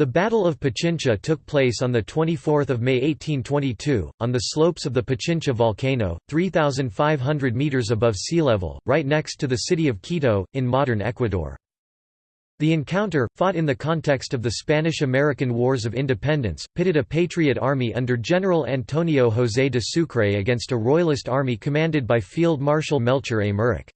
The Battle of Pichincha took place on 24 May 1822, on the slopes of the Pichincha volcano, 3,500 metres above sea level, right next to the city of Quito, in modern Ecuador. The encounter, fought in the context of the Spanish–American Wars of Independence, pitted a patriot army under General Antonio José de Sucre against a royalist army commanded by Field Marshal Melchor Aymerich.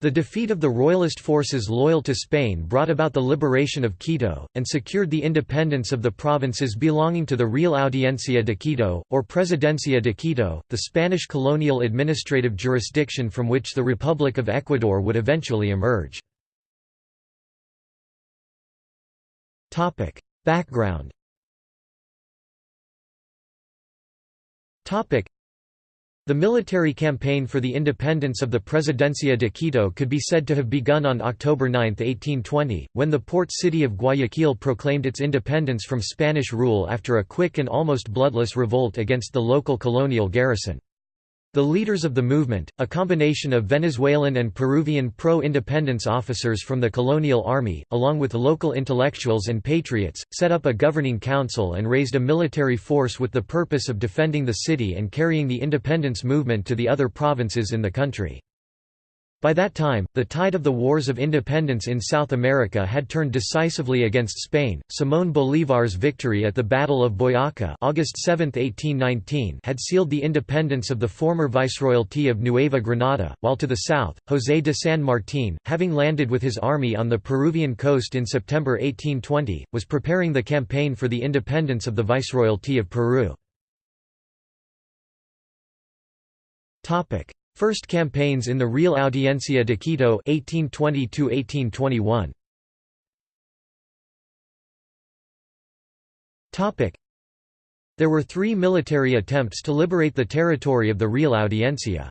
The defeat of the royalist forces loyal to Spain brought about the liberation of Quito, and secured the independence of the provinces belonging to the Real Audiencia de Quito, or Presidencia de Quito, the Spanish colonial administrative jurisdiction from which the Republic of Ecuador would eventually emerge. Background the military campaign for the independence of the Presidencia de Quito could be said to have begun on October 9, 1820, when the port city of Guayaquil proclaimed its independence from Spanish rule after a quick and almost bloodless revolt against the local colonial garrison. The leaders of the movement, a combination of Venezuelan and Peruvian pro-independence officers from the colonial army, along with local intellectuals and patriots, set up a governing council and raised a military force with the purpose of defending the city and carrying the independence movement to the other provinces in the country. By that time, the tide of the wars of independence in South America had turned decisively against Spain. Simón Bolívar's victory at the Battle of Boyaca August 7, 1819 had sealed the independence of the former Viceroyalty of Nueva Granada, while to the south, José de San Martín, having landed with his army on the Peruvian coast in September 1820, was preparing the campaign for the independence of the Viceroyalty of Peru. First campaigns in the Real Audiencia de Quito 1820 Topic There were three military attempts to liberate the territory of the Real Audiencia.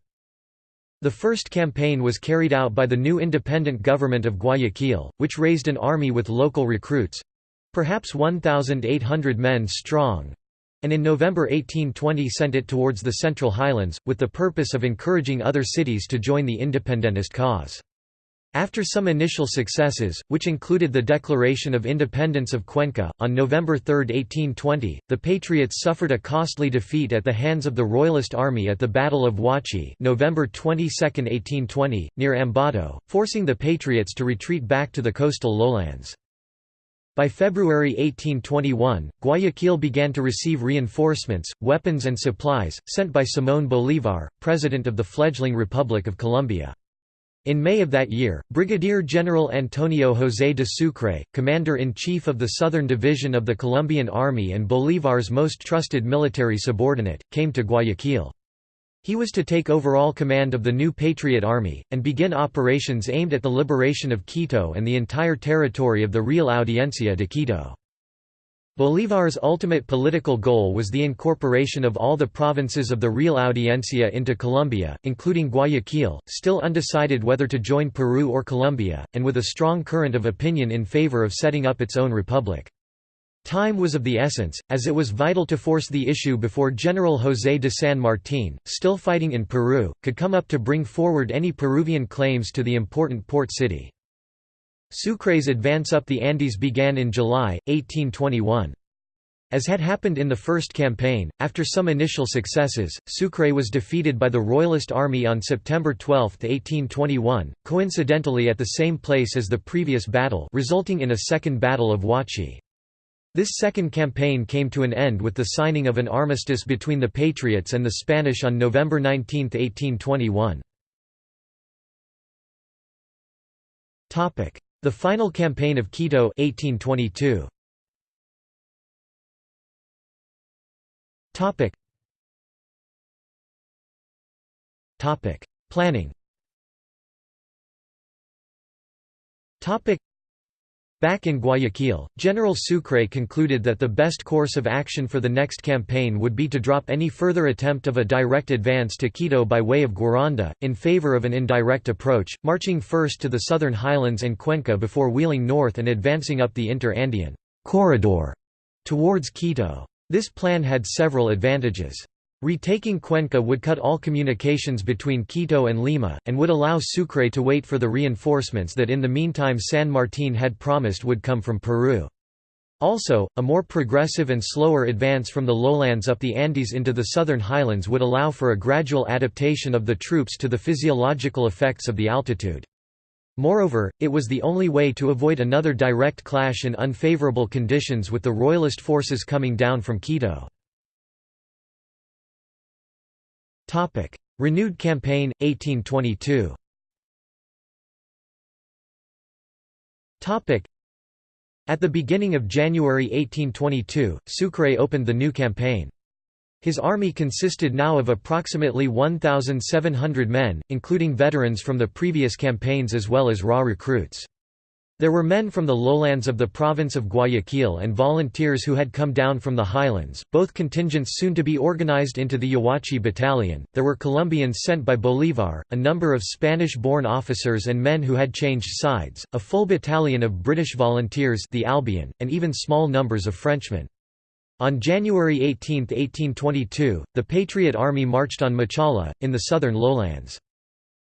The first campaign was carried out by the new independent government of Guayaquil, which raised an army with local recruits—perhaps 1,800 men strong, and in November 1820 sent it towards the Central Highlands, with the purpose of encouraging other cities to join the independentist cause. After some initial successes, which included the declaration of independence of Cuenca, on November 3, 1820, the Patriots suffered a costly defeat at the hands of the Royalist army at the Battle of Huachi November 22, 1820, near Ambato, forcing the Patriots to retreat back to the coastal lowlands. By February 1821, Guayaquil began to receive reinforcements, weapons and supplies, sent by Simón Bolívar, president of the fledgling Republic of Colombia. In May of that year, Brigadier General Antonio José de Sucre, commander-in-chief of the Southern Division of the Colombian Army and Bolívar's most trusted military subordinate, came to Guayaquil. He was to take overall command of the new Patriot Army, and begin operations aimed at the liberation of Quito and the entire territory of the Real Audiencia de Quito. Bolívar's ultimate political goal was the incorporation of all the provinces of the Real Audiencia into Colombia, including Guayaquil, still undecided whether to join Peru or Colombia, and with a strong current of opinion in favor of setting up its own republic. Time was of the essence, as it was vital to force the issue before General José de San Martín, still fighting in Peru, could come up to bring forward any Peruvian claims to the important port city. Sucre's advance up the Andes began in July, 1821. As had happened in the first campaign, after some initial successes, Sucre was defeated by the Royalist army on September 12, 1821, coincidentally at the same place as the previous battle resulting in a second Battle of Huachi. This second campaign came to an end with the signing of an armistice between the Patriots and the Spanish on November 19, 1821. The final campaign of Quito 1822. Topic. Topic. Planning Topic. Back in Guayaquil, General Sucre concluded that the best course of action for the next campaign would be to drop any further attempt of a direct advance to Quito by way of Guaranda, in favor of an indirect approach, marching first to the southern highlands and Cuenca before wheeling north and advancing up the Inter-Andean corridor towards Quito. This plan had several advantages. Retaking Cuenca would cut all communications between Quito and Lima, and would allow Sucre to wait for the reinforcements that in the meantime San Martín had promised would come from Peru. Also, a more progressive and slower advance from the lowlands up the Andes into the southern highlands would allow for a gradual adaptation of the troops to the physiological effects of the altitude. Moreover, it was the only way to avoid another direct clash in unfavorable conditions with the Royalist forces coming down from Quito. Renewed campaign, 1822 Topic: At the beginning of January 1822, Sucre opened the new campaign. His army consisted now of approximately 1,700 men, including veterans from the previous campaigns as well as raw recruits. There were men from the lowlands of the province of Guayaquil and volunteers who had come down from the highlands, both contingents soon to be organized into the Yaguachi battalion. There were Colombians sent by Bolívar, a number of Spanish-born officers and men who had changed sides, a full battalion of British volunteers, the Albion, and even small numbers of Frenchmen. On January 18, 1822, the Patriot Army marched on Machala, in the southern lowlands.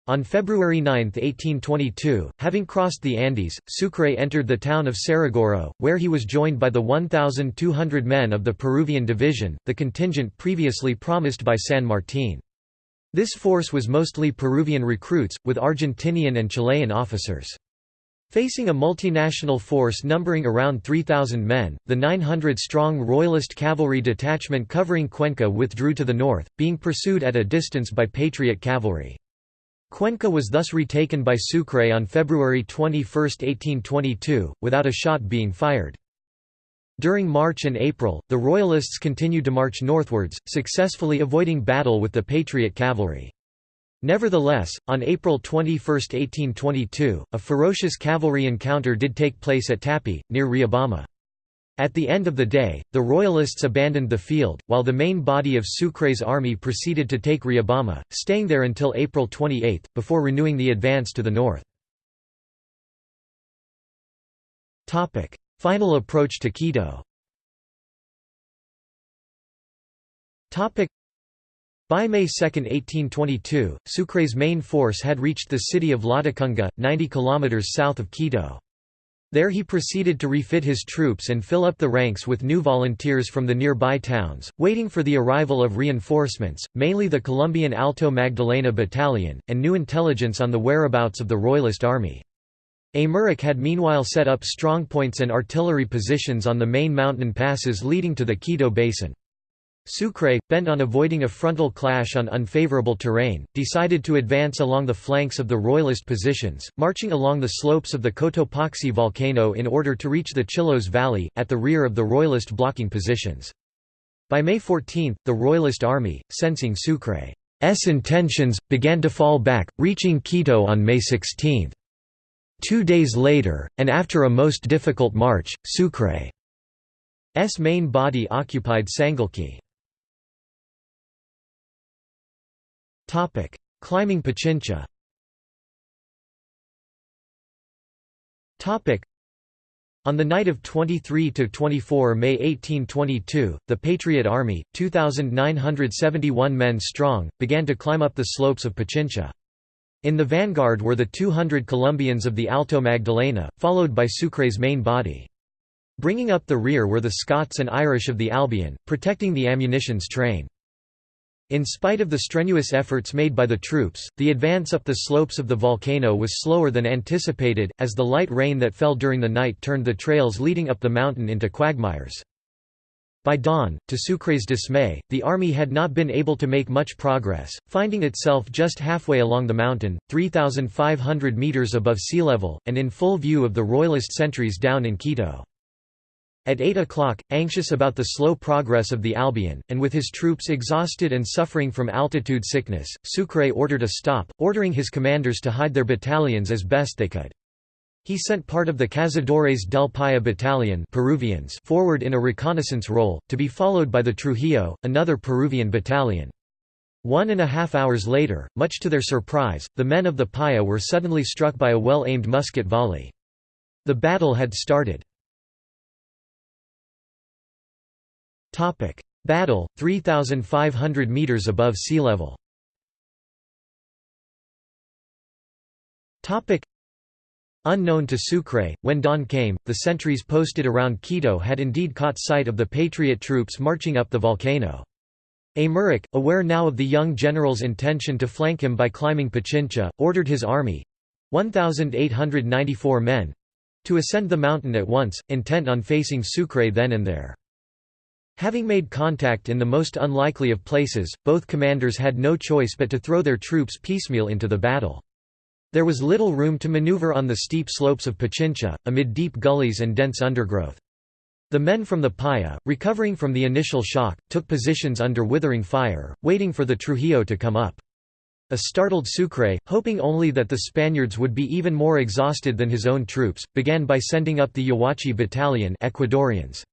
On February 9, 1822, having crossed the Andes, Sucre entered the town of Saraguro, where he was joined by the 1,200 men of the Peruvian Division, the contingent previously promised by San Martín. This force was mostly Peruvian recruits, with Argentinian and Chilean officers. Facing a multinational force numbering around 3,000 men, the 900-strong Royalist cavalry detachment covering Cuenca withdrew to the north, being pursued at a distance by Patriot cavalry. Cuenca was thus retaken by Sucre on February 21, 1822, without a shot being fired. During March and April, the Royalists continued to march northwards, successfully avoiding battle with the Patriot cavalry. Nevertheless, on April 21, 1822, a ferocious cavalry encounter did take place at Tapi, near Riobamba. At the end of the day, the Royalists abandoned the field, while the main body of Sucre's army proceeded to take Riobamba, staying there until April 28, before renewing the advance to the north. Final approach to Quito by May 2, 1822, Sucre's main force had reached the city of Latacunga, 90 km south of Quito. There he proceeded to refit his troops and fill up the ranks with new volunteers from the nearby towns, waiting for the arrival of reinforcements, mainly the Colombian Alto Magdalena Battalion, and new intelligence on the whereabouts of the Royalist army. Aymerich had meanwhile set up strongpoints and artillery positions on the main mountain passes leading to the Quito Basin. Sucre, bent on avoiding a frontal clash on unfavorable terrain, decided to advance along the flanks of the Royalist positions, marching along the slopes of the Cotopaxi volcano in order to reach the Chillos Valley, at the rear of the Royalist blocking positions. By May 14, the Royalist army, sensing Sucre's intentions, began to fall back, reaching Quito on May 16. Two days later, and after a most difficult march, Sucre's main body occupied Sangolquí. Climbing Pichincha on the night of 23–24 May 1822, the Patriot Army, 2,971 men strong, began to climb up the slopes of Pichincha. In the vanguard were the 200 Colombians of the Alto Magdalena, followed by Sucre's main body. Bringing up the rear were the Scots and Irish of the Albion, protecting the ammunitions train. In spite of the strenuous efforts made by the troops, the advance up the slopes of the volcano was slower than anticipated, as the light rain that fell during the night turned the trails leading up the mountain into quagmires. By dawn, to Sucre's dismay, the army had not been able to make much progress, finding itself just halfway along the mountain, 3,500 metres above sea level, and in full view of the royalist sentries down in Quito. At 8 o'clock, anxious about the slow progress of the Albion, and with his troops exhausted and suffering from altitude sickness, Sucre ordered a stop, ordering his commanders to hide their battalions as best they could. He sent part of the Cazadores del Paya battalion Peruvians forward in a reconnaissance role, to be followed by the Trujillo, another Peruvian battalion. One and a half hours later, much to their surprise, the men of the Paya were suddenly struck by a well-aimed musket volley. The battle had started. Topic: Battle 3500 meters above sea level. Topic: Unknown to Sucre, when dawn came, the sentries posted around Quito had indeed caught sight of the Patriot troops marching up the volcano. Aymerich, aware now of the young general's intention to flank him by climbing Pichincha, ordered his army—1,894 men—to ascend the mountain at once, intent on facing Sucre then and there. Having made contact in the most unlikely of places, both commanders had no choice but to throw their troops piecemeal into the battle. There was little room to maneuver on the steep slopes of Pichincha, amid deep gullies and dense undergrowth. The men from the Paya, recovering from the initial shock, took positions under withering fire, waiting for the Trujillo to come up. A startled Sucre, hoping only that the Spaniards would be even more exhausted than his own troops, began by sending up the Yaguachi battalion Ecuadorians.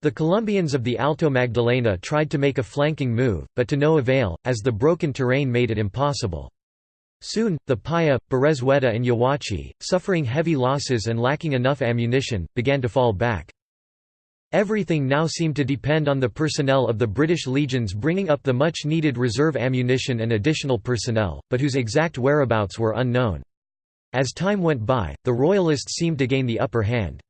The Colombians of the Alto Magdalena tried to make a flanking move, but to no avail, as the broken terrain made it impossible. Soon, the Paya, Berezueta and Yaguachi, suffering heavy losses and lacking enough ammunition, began to fall back. Everything now seemed to depend on the personnel of the British legions bringing up the much-needed reserve ammunition and additional personnel, but whose exact whereabouts were unknown. As time went by, the Royalists seemed to gain the upper hand.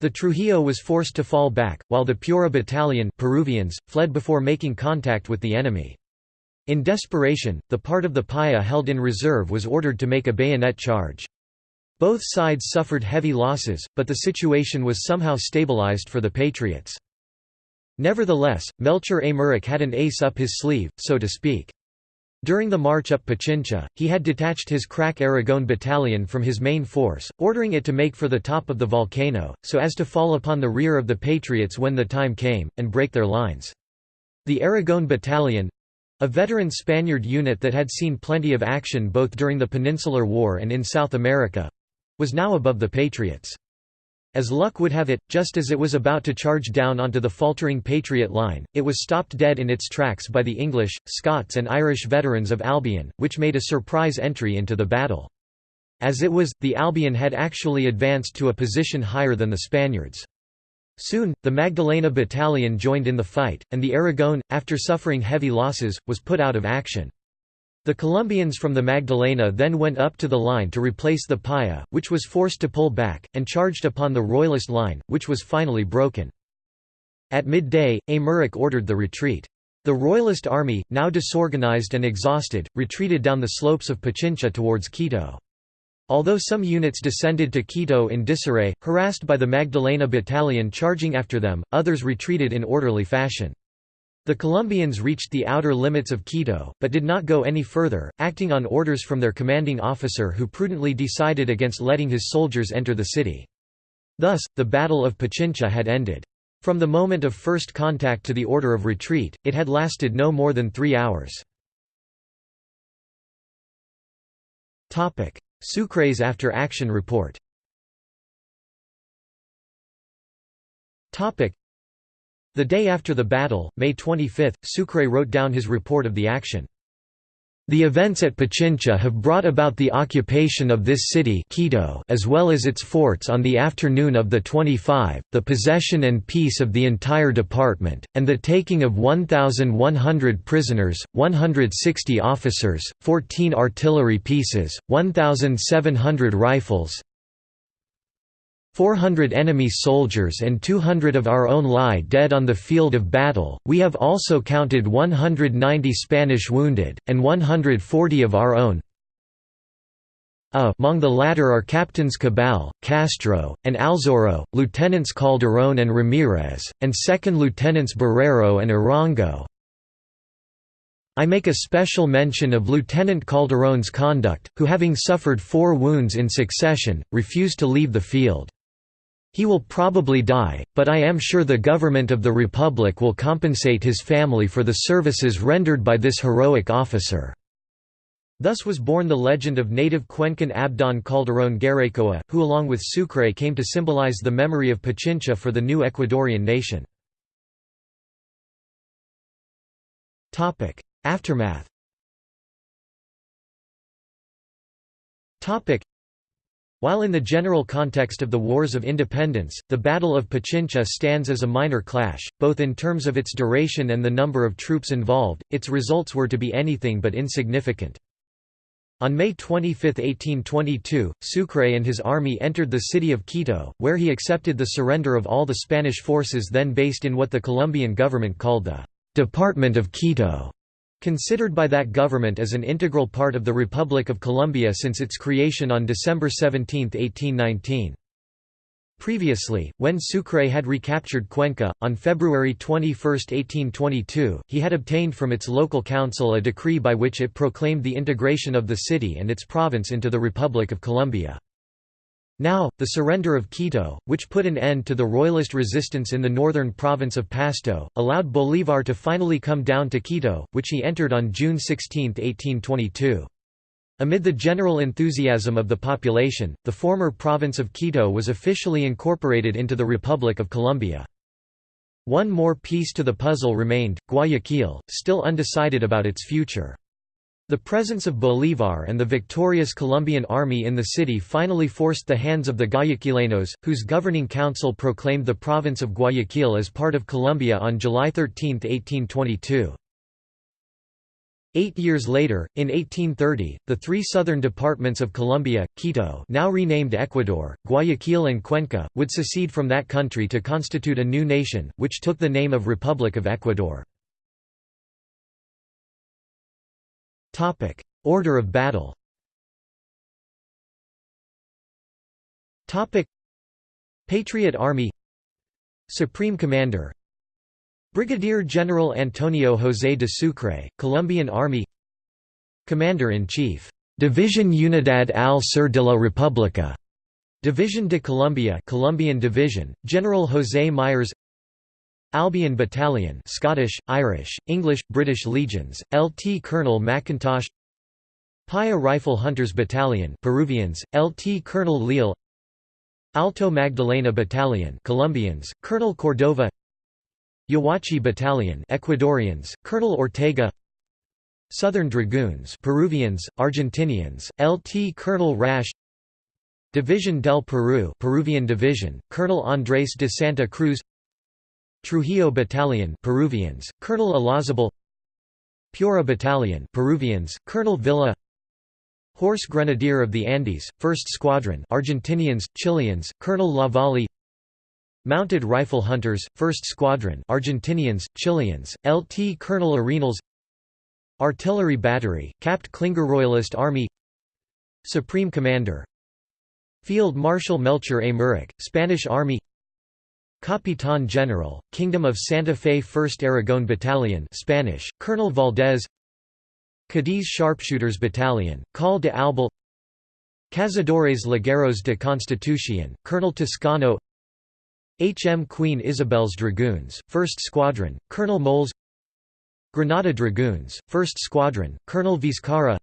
The Trujillo was forced to fall back, while the Piura battalion Peruvians, fled before making contact with the enemy. In desperation, the part of the Paya held in reserve was ordered to make a bayonet charge. Both sides suffered heavy losses, but the situation was somehow stabilized for the Patriots. Nevertheless, Melchor Aymerich had an ace up his sleeve, so to speak. During the march up Pichincha, he had detached his crack Aragon battalion from his main force, ordering it to make for the top of the volcano, so as to fall upon the rear of the Patriots when the time came, and break their lines. The Aragon battalion, a veteran Spaniard unit that had seen plenty of action both during the Peninsular War and in South America—was now above the Patriots. As luck would have it, just as it was about to charge down onto the faltering Patriot line, it was stopped dead in its tracks by the English, Scots and Irish veterans of Albion, which made a surprise entry into the battle. As it was, the Albion had actually advanced to a position higher than the Spaniards. Soon, the Magdalena Battalion joined in the fight, and the Aragon, after suffering heavy losses, was put out of action. The Colombians from the Magdalena then went up to the line to replace the Paya, which was forced to pull back, and charged upon the Royalist line, which was finally broken. At midday, Aymerich ordered the retreat. The Royalist army, now disorganized and exhausted, retreated down the slopes of Pichincha towards Quito. Although some units descended to Quito in disarray, harassed by the Magdalena battalion charging after them, others retreated in orderly fashion. The Colombians reached the outer limits of Quito, but did not go any further, acting on orders from their commanding officer who prudently decided against letting his soldiers enter the city. Thus, the Battle of Pichincha had ended. From the moment of first contact to the order of retreat, it had lasted no more than three hours. Sucre's after-action report The day after the battle, May 25, Sucre wrote down his report of the action. The events at Pichincha have brought about the occupation of this city Quito as well as its forts on the afternoon of the 25, the possession and peace of the entire department, and the taking of 1,100 prisoners, 160 officers, 14 artillery pieces, 1,700 rifles, 400 enemy soldiers and 200 of our own lie dead on the field of battle, we have also counted 190 Spanish wounded, and 140 of our own among the latter are Captains Cabal, Castro, and Alzoro, Lieutenants Calderón and Ramirez, and Second Lieutenants Barrero and Arango. I make a special mention of Lieutenant Calderón's conduct, who having suffered four wounds in succession, refused to leave the field. He will probably die, but I am sure the government of the Republic will compensate his family for the services rendered by this heroic officer." Thus was born the legend of native Cuencan Abdon Calderón Garaycoa, who along with Sucre came to symbolize the memory of Pichincha for the new Ecuadorian nation. Aftermath while in the general context of the Wars of Independence, the Battle of Pichincha stands as a minor clash, both in terms of its duration and the number of troops involved, its results were to be anything but insignificant. On May 25, 1822, Sucre and his army entered the city of Quito, where he accepted the surrender of all the Spanish forces then based in what the Colombian government called the «Department of Quito», considered by that government as an integral part of the Republic of Colombia since its creation on December 17, 1819. Previously, when Sucre had recaptured Cuenca, on February 21, 1822, he had obtained from its local council a decree by which it proclaimed the integration of the city and its province into the Republic of Colombia. Now, the surrender of Quito, which put an end to the royalist resistance in the northern province of Pasto, allowed Bolívar to finally come down to Quito, which he entered on June 16, 1822. Amid the general enthusiasm of the population, the former province of Quito was officially incorporated into the Republic of Colombia. One more piece to the puzzle remained, Guayaquil, still undecided about its future. The presence of Bolívar and the victorious Colombian army in the city finally forced the hands of the Guayaquileños, whose governing council proclaimed the province of Guayaquil as part of Colombia on July 13, 1822. Eight years later, in 1830, the three southern departments of Colombia, Quito now renamed Ecuador, Guayaquil and Cuenca, would secede from that country to constitute a new nation, which took the name of Republic of Ecuador. Order of battle. Topic: Patriot Army. Supreme Commander. Brigadier General Antonio José de Sucre, Colombian Army. Commander-in-Chief, División Unidad al Sur de la República, Division de Colombia Colombian Division, General José Mires Albion Battalion Scottish, Irish, English, British Legions, LT Colonel Mackintosh Paya Rifle Hunters Battalion Peruvians, LT Colonel Leal Alto Magdalena Battalion Colombians, Colonel Cordova Yaguachi Battalion Ecuadorians, Colonel Ortega Southern Dragoons Peruvians, Argentinians, LT Colonel Rash Division del Peru Peruvian Division, Colonel Andrés de Santa Cruz Trujillo Battalion Peruvians, Colonel Olazabal Piura Battalion Peruvians, Colonel Villa Horse Grenadier of the Andes, 1st Squadron Argentinians, Chileans, Colonel Lavalle Mounted Rifle Hunters, 1st Squadron Argentinians, Chileans, LT Colonel Arenals Artillery Battery, Capt Klinger Royalist Army Supreme Commander Field Marshal Melchor Aymerich, Spanish Army Capitán General, Kingdom of Santa Fe 1st Aragon Battalion Spanish, Colonel Valdez. Cadiz Sharpshooters Battalion, Call de Albal Cazadores Ligueros de Constitución, Colonel Toscano. HM Queen Isabel's Dragoons, 1st Squadron, Colonel Moles. Granada Dragoons, 1st Squadron, Colonel Vizcarra.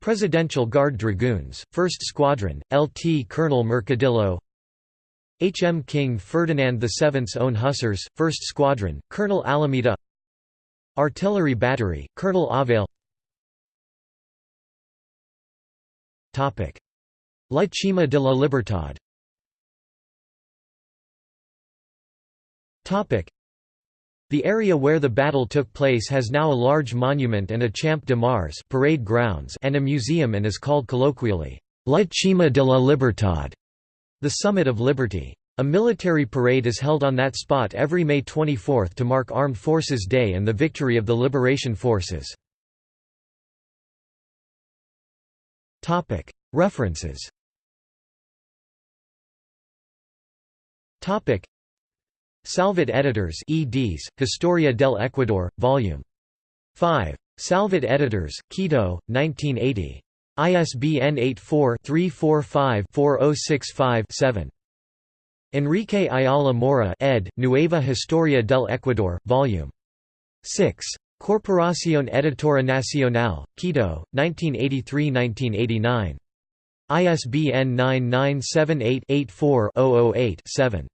Presidential Guard Dragoons, 1st Squadron, LT Colonel Mercadillo HM King Ferdinand VII's Own Hussars, 1st Squadron, Colonel Alameda. Artillery Battery, Colonel Avale. La Cima de la Libertad. The area where the battle took place has now a large monument and a Champ de Mars parade grounds and a museum and is called colloquially, La Cima de la Libertad, the Summit of Liberty. A military parade is held on that spot every May 24 to mark Armed Forces Day and the victory of the Liberation Forces. References Salvat Editors eds, Historia del Ecuador, Vol. 5. Salvat Editors, Quito, 1980. ISBN 84-345-4065-7. Enrique Ayala Mora ed., Nueva Historia del Ecuador, Vol. 6. Corporación Editora Nacional, Quito, 1983–1989. ISBN 9978 84 008 7.